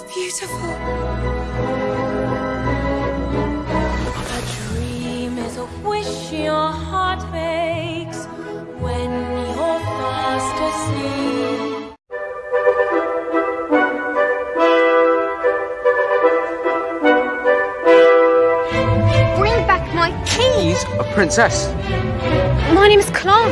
It's beautiful. A dream is a wish your heart makes when you're fast asleep. Bring back my keys. He's a princess. My name is Clark.